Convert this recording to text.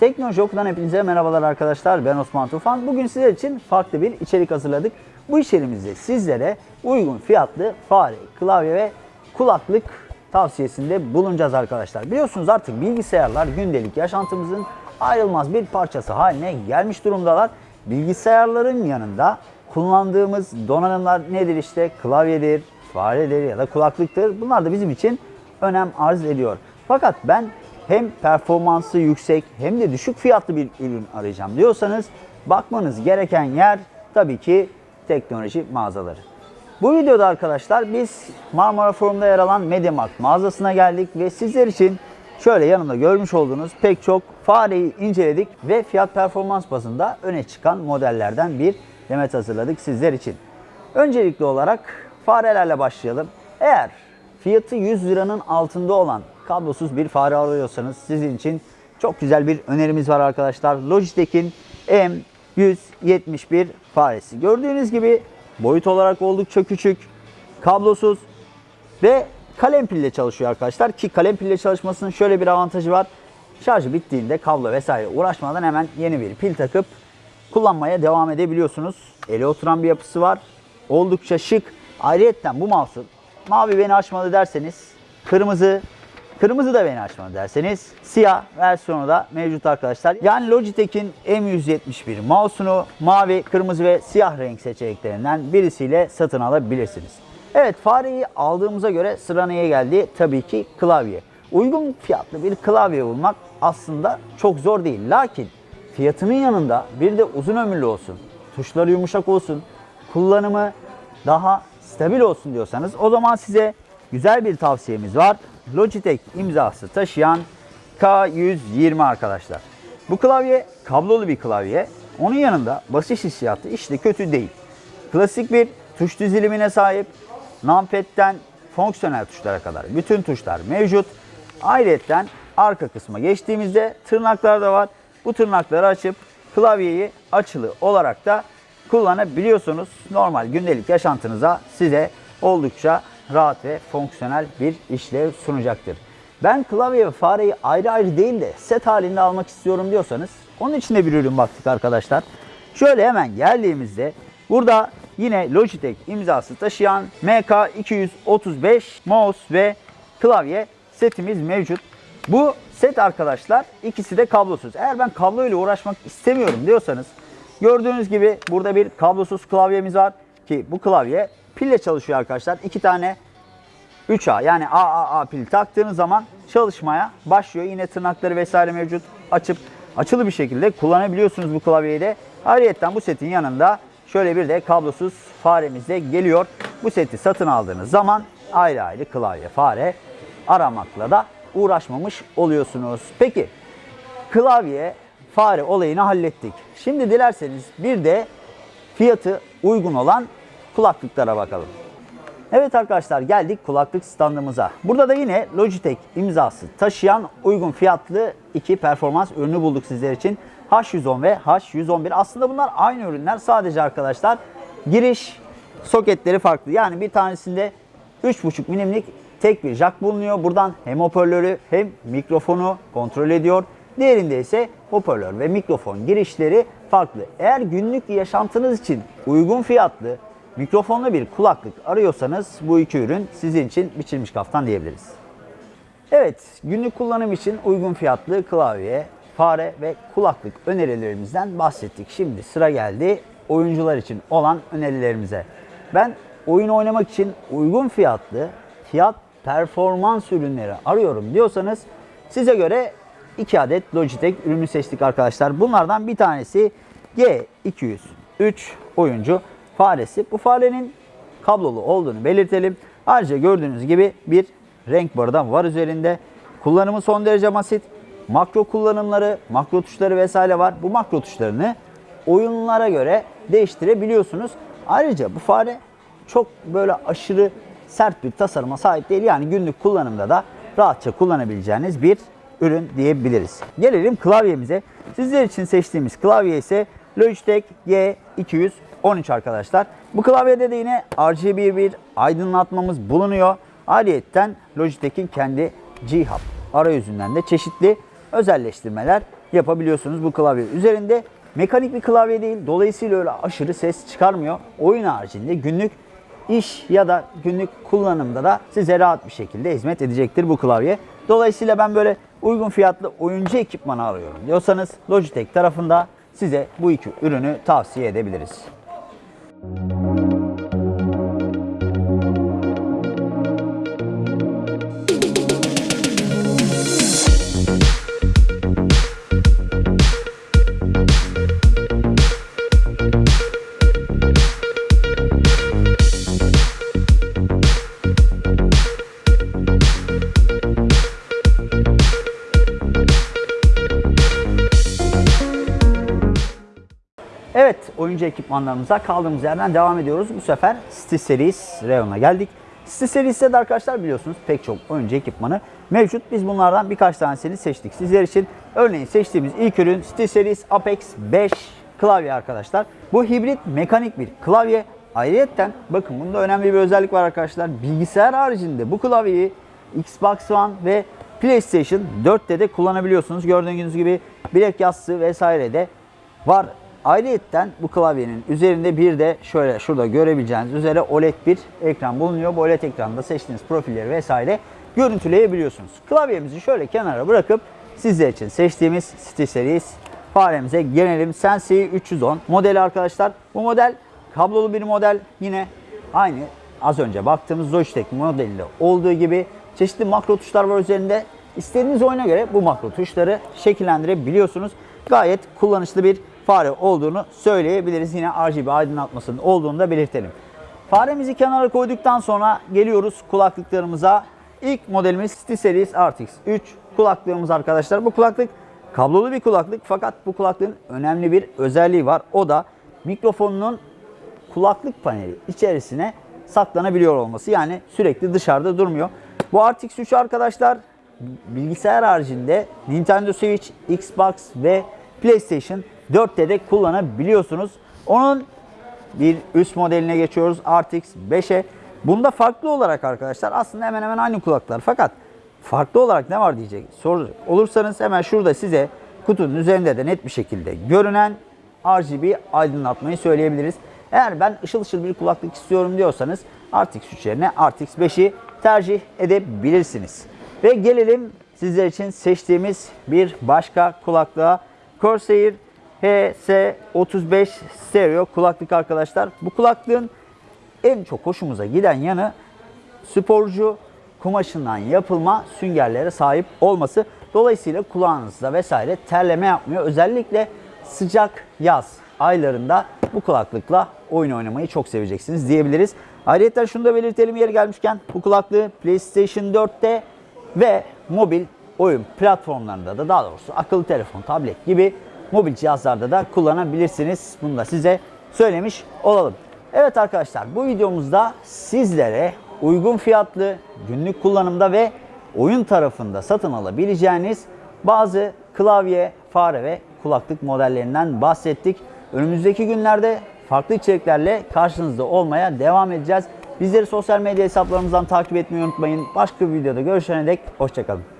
Teknoloji hepinize merhabalar arkadaşlar. Ben Osman Tufan. Bugün sizler için farklı bir içerik hazırladık. Bu içeriğimizde sizlere uygun fiyatlı fare, klavye ve kulaklık tavsiyesinde bulunacağız arkadaşlar. Biliyorsunuz artık bilgisayarlar gündelik yaşantımızın ayrılmaz bir parçası haline gelmiş durumdalar. Bilgisayarların yanında kullandığımız donanımlar nedir işte klavyedir, faredir ya da kulaklıktır. Bunlar da bizim için önem arz ediyor. Fakat ben hem performansı yüksek hem de düşük fiyatlı bir ürün arayacağım diyorsanız bakmanız gereken yer tabii ki teknoloji mağazaları. Bu videoda arkadaşlar biz Marmara Forum'da yer alan MediaMarkt mağazasına geldik ve sizler için şöyle yanımda görmüş olduğunuz pek çok fareyi inceledik ve fiyat performans bazında öne çıkan modellerden bir demet hazırladık sizler için. Öncelikli olarak farelerle başlayalım. Eğer fiyatı 100 liranın altında olan kablosuz bir fare arıyorsanız sizin için çok güzel bir önerimiz var arkadaşlar. Logitech'in M171 faresi. Gördüğünüz gibi boyut olarak oldukça küçük, kablosuz ve kalem pille çalışıyor arkadaşlar. Ki kalem pille çalışmasının şöyle bir avantajı var. Şarjı bittiğinde kablo vesaire uğraşmadan hemen yeni bir pil takıp kullanmaya devam edebiliyorsunuz. Ele oturan bir yapısı var. Oldukça şık. Ayrıyetten bu mouse'u mavi beni açmadı derseniz kırmızı Kırmızı da beni açmadı derseniz siyah versiyonu da mevcut arkadaşlar. Yani Logitech'in M171 mouse'unu mavi, kırmızı ve siyah renk seçeneklerinden birisiyle satın alabilirsiniz. Evet fareyi aldığımıza göre sıra neye geldi? Tabii ki klavye. Uygun fiyatlı bir klavye bulmak aslında çok zor değil. Lakin fiyatının yanında bir de uzun ömürlü olsun, tuşları yumuşak olsun, kullanımı daha stabil olsun diyorsanız o zaman size güzel bir tavsiyemiz var. Logitech imzası taşıyan K120 arkadaşlar. Bu klavye kablolu bir klavye. Onun yanında basış hissiyatı işte kötü değil. Klasik bir tuş dizilimine sahip. Numpad'den fonksiyonel tuşlara kadar bütün tuşlar mevcut. Ayrıca arka kısma geçtiğimizde tırnaklar da var. Bu tırnakları açıp klavyeyi açılı olarak da kullanabiliyorsunuz. Normal gündelik yaşantınıza size oldukça rahat ve fonksiyonel bir işlev sunacaktır. Ben klavye ve fareyi ayrı ayrı değil de set halinde almak istiyorum diyorsanız onun için de bir ürün baktık arkadaşlar. Şöyle hemen geldiğimizde burada yine Logitech imzası taşıyan MK235 mouse ve klavye setimiz mevcut. Bu set arkadaşlar ikisi de kablosuz. Eğer ben kablo ile uğraşmak istemiyorum diyorsanız gördüğünüz gibi burada bir kablosuz klavyemiz var ki bu klavye pille çalışıyor arkadaşlar. İki tane 3A yani AAA pil taktığınız zaman çalışmaya başlıyor. Yine tırnakları vesaire mevcut. Açıp açılı bir şekilde kullanabiliyorsunuz bu klavyeyi de. Ayrıca bu setin yanında şöyle bir de kablosuz faremiz de geliyor. Bu seti satın aldığınız zaman ayrı ayrı klavye, fare aramakla da uğraşmamış oluyorsunuz. Peki klavye, fare olayını hallettik. Şimdi dilerseniz bir de fiyatı uygun olan kulaklıklara bakalım. Evet arkadaşlar geldik kulaklık standımıza. Burada da yine Logitech imzası taşıyan uygun fiyatlı iki performans ürünü bulduk sizler için. H110 ve H111 aslında bunlar aynı ürünler sadece arkadaşlar giriş soketleri farklı. Yani bir tanesinde 3.5 milimlik tek bir jack bulunuyor. Buradan hem hoparlörü hem mikrofonu kontrol ediyor. Diğerinde ise hoparlör ve mikrofon girişleri farklı. Eğer günlük yaşantınız için uygun fiyatlı mikrofonlu bir kulaklık arıyorsanız bu iki ürün sizin için biçilmiş kaftan diyebiliriz. Evet, günlük kullanım için uygun fiyatlı klavye, fare ve kulaklık önerilerimizden bahsettik. Şimdi sıra geldi oyuncular için olan önerilerimize. Ben oyun oynamak için uygun fiyatlı, fiyat performans ürünleri arıyorum diyorsanız size göre 2 adet Logitech ürünü seçtik arkadaşlar. Bunlardan bir tanesi G203 oyuncu faresi. Bu farenin kablolu olduğunu belirtelim. Ayrıca gördüğünüz gibi bir renk barı da var üzerinde. Kullanımı son derece basit. Makro kullanımları, makro tuşları vesaire var. Bu makro tuşlarını oyunlara göre değiştirebiliyorsunuz. Ayrıca bu fare çok böyle aşırı sert bir tasarıma sahip değil. Yani günlük kullanımda da rahatça kullanabileceğiniz bir ürün diyebiliriz. Gelelim klavyemize. Sizler için seçtiğimiz klavye ise Logitech G213 arkadaşlar. Bu klavyede de yine RGB bir aydınlatmamız bulunuyor. Ayrıyeten Logitech'in kendi G-Hub arayüzünden de çeşitli özelleştirmeler yapabiliyorsunuz bu klavye üzerinde. Mekanik bir klavye değil. Dolayısıyla öyle aşırı ses çıkarmıyor. Oyun haricinde günlük iş ya da günlük kullanımda da size rahat bir şekilde hizmet edecektir bu klavye. Dolayısıyla ben böyle uygun fiyatlı oyuncu ekipmanı arıyorum diyorsanız Logitech tarafında size bu iki ürünü tavsiye edebiliriz. Evet, oyuncu ekipmanlarımıza kaldığımız yerden devam ediyoruz. Bu sefer SteelSeries Rayon'a geldik. SteelSeries'te de arkadaşlar biliyorsunuz pek çok oyuncu ekipmanı mevcut. Biz bunlardan birkaç tanesini seçtik sizler için. Örneğin seçtiğimiz ilk ürün SteelSeries Apex 5 klavye arkadaşlar. Bu hibrit mekanik bir klavye. Ayrıyeten bakın bunda önemli bir özellik var arkadaşlar. Bilgisayar haricinde bu klavyeyi Xbox One ve PlayStation 4'te de kullanabiliyorsunuz. Gördüğünüz gibi bilek yastığı vesaire de var. Ayrıyeten bu klavyenin üzerinde bir de şöyle şurada görebileceğiniz üzere OLED bir ekran bulunuyor. Bu OLED ekranda seçtiğiniz profilleri vesaire görüntüleyebiliyorsunuz. Klavyemizi şöyle kenara bırakıp sizler için seçtiğimiz SteelSeries faremize gelelim. Sensei 310 modeli arkadaşlar. Bu model kablolu bir model. Yine aynı az önce baktığımız Logitech modelinde olduğu gibi çeşitli makro tuşlar var üzerinde. İstediğiniz oyuna göre bu makro tuşları şekillendirebiliyorsunuz. Gayet kullanışlı bir fare olduğunu söyleyebiliriz. Yine RGB aydınlatmasının olduğunu da belirtelim. Faremizi kenara koyduktan sonra geliyoruz kulaklıklarımıza. İlk modelimiz SteelSeries RTX 3 kulaklığımız arkadaşlar. Bu kulaklık kablolu bir kulaklık fakat bu kulaklığın önemli bir özelliği var. O da mikrofonunun kulaklık paneli içerisine saklanabiliyor olması. Yani sürekli dışarıda durmuyor. Bu RTX 3 arkadaşlar bilgisayar haricinde Nintendo Switch, Xbox ve PlayStation 4'te de kullanabiliyorsunuz. Onun bir üst modeline geçiyoruz RTX 5'e. Bunda farklı olarak arkadaşlar aslında hemen hemen aynı kulaklar fakat farklı olarak ne var diyecek soracak olursanız hemen şurada size kutunun üzerinde de net bir şekilde görünen RGB aydınlatmayı söyleyebiliriz. Eğer ben ışıl ışıl bir kulaklık istiyorum diyorsanız RTX 3 yerine RTX 5'i tercih edebilirsiniz. Ve gelelim sizler için seçtiğimiz bir başka kulaklığa Corsair HS35 stereo kulaklık arkadaşlar. Bu kulaklığın en çok hoşumuza giden yanı sporcu kumaşından yapılma süngerlere sahip olması. Dolayısıyla kulağınızda vesaire terleme yapmıyor. Özellikle sıcak yaz aylarında bu kulaklıkla oyun oynamayı çok seveceksiniz diyebiliriz. Ayrıca şunu da belirtelim yeri gelmişken bu kulaklığı PlayStation 4'te ve mobil oyun platformlarında da daha doğrusu akıllı telefon, tablet gibi mobil cihazlarda da kullanabilirsiniz. Bunu da size söylemiş olalım. Evet arkadaşlar bu videomuzda sizlere uygun fiyatlı günlük kullanımda ve oyun tarafında satın alabileceğiniz bazı klavye, fare ve kulaklık modellerinden bahsettik. Önümüzdeki günlerde farklı içeriklerle karşınızda olmaya devam edeceğiz. Bizleri sosyal medya hesaplarımızdan takip etmeyi unutmayın. Başka bir videoda görüşene dek hoşçakalın.